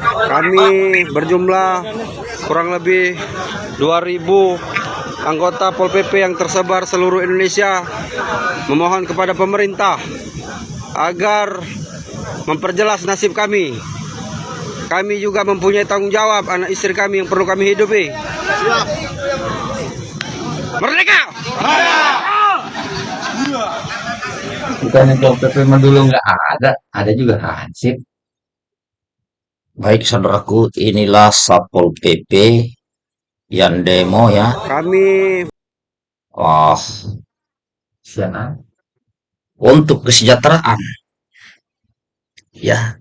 Kami berjumlah kurang lebih 2000 anggota Pol PP yang tersebar seluruh Indonesia memohon kepada pemerintah agar memperjelas nasib kami. Kami juga mempunyai tanggung jawab anak istri kami yang perlu kami hidupi. Merdeka! Bukannya Pol PP dulu nggak ada, ada juga hansip. Baik saudaraku, inilah Satpol PP yang demo ya. Kami Oh, sana. Untuk kesejahteraan. Ya,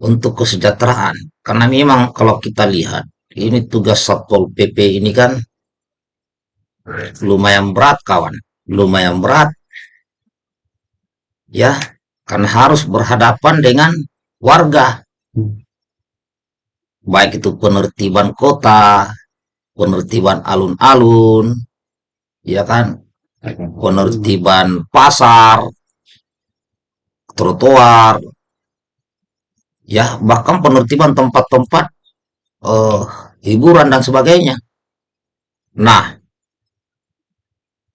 untuk kesejahteraan. Karena memang kalau kita lihat, ini tugas Satpol PP ini kan lumayan berat kawan. Lumayan berat. Ya, karena harus berhadapan dengan warga. Baik itu penertiban kota, penertiban alun-alun, ya kan, penertiban pasar, trotoar, ya bahkan penertiban tempat-tempat eh, hiburan dan sebagainya. Nah,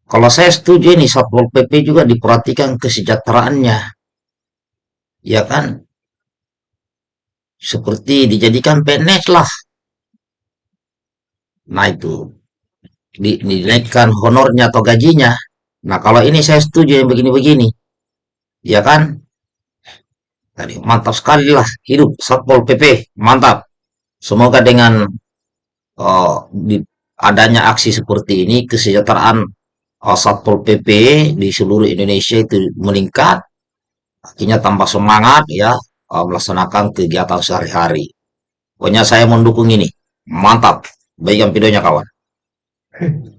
kalau saya setuju ini Satpol PP juga diperhatikan kesejahteraannya, ya kan, seperti dijadikan PNS lah. Nah itu di, dinaikkan honornya atau gajinya. Nah kalau ini saya setuju yang begini-begini, ya kan? Tadi mantap sekali lah hidup Satpol PP, mantap. Semoga dengan eh, di- adanya aksi seperti ini kesejahteraan eh, Satpol PP di seluruh Indonesia itu meningkat, akhirnya tambah semangat ya eh, melaksanakan kegiatan sehari-hari. Pokoknya saya mendukung ini, mantap. Baikkan videonya kawan.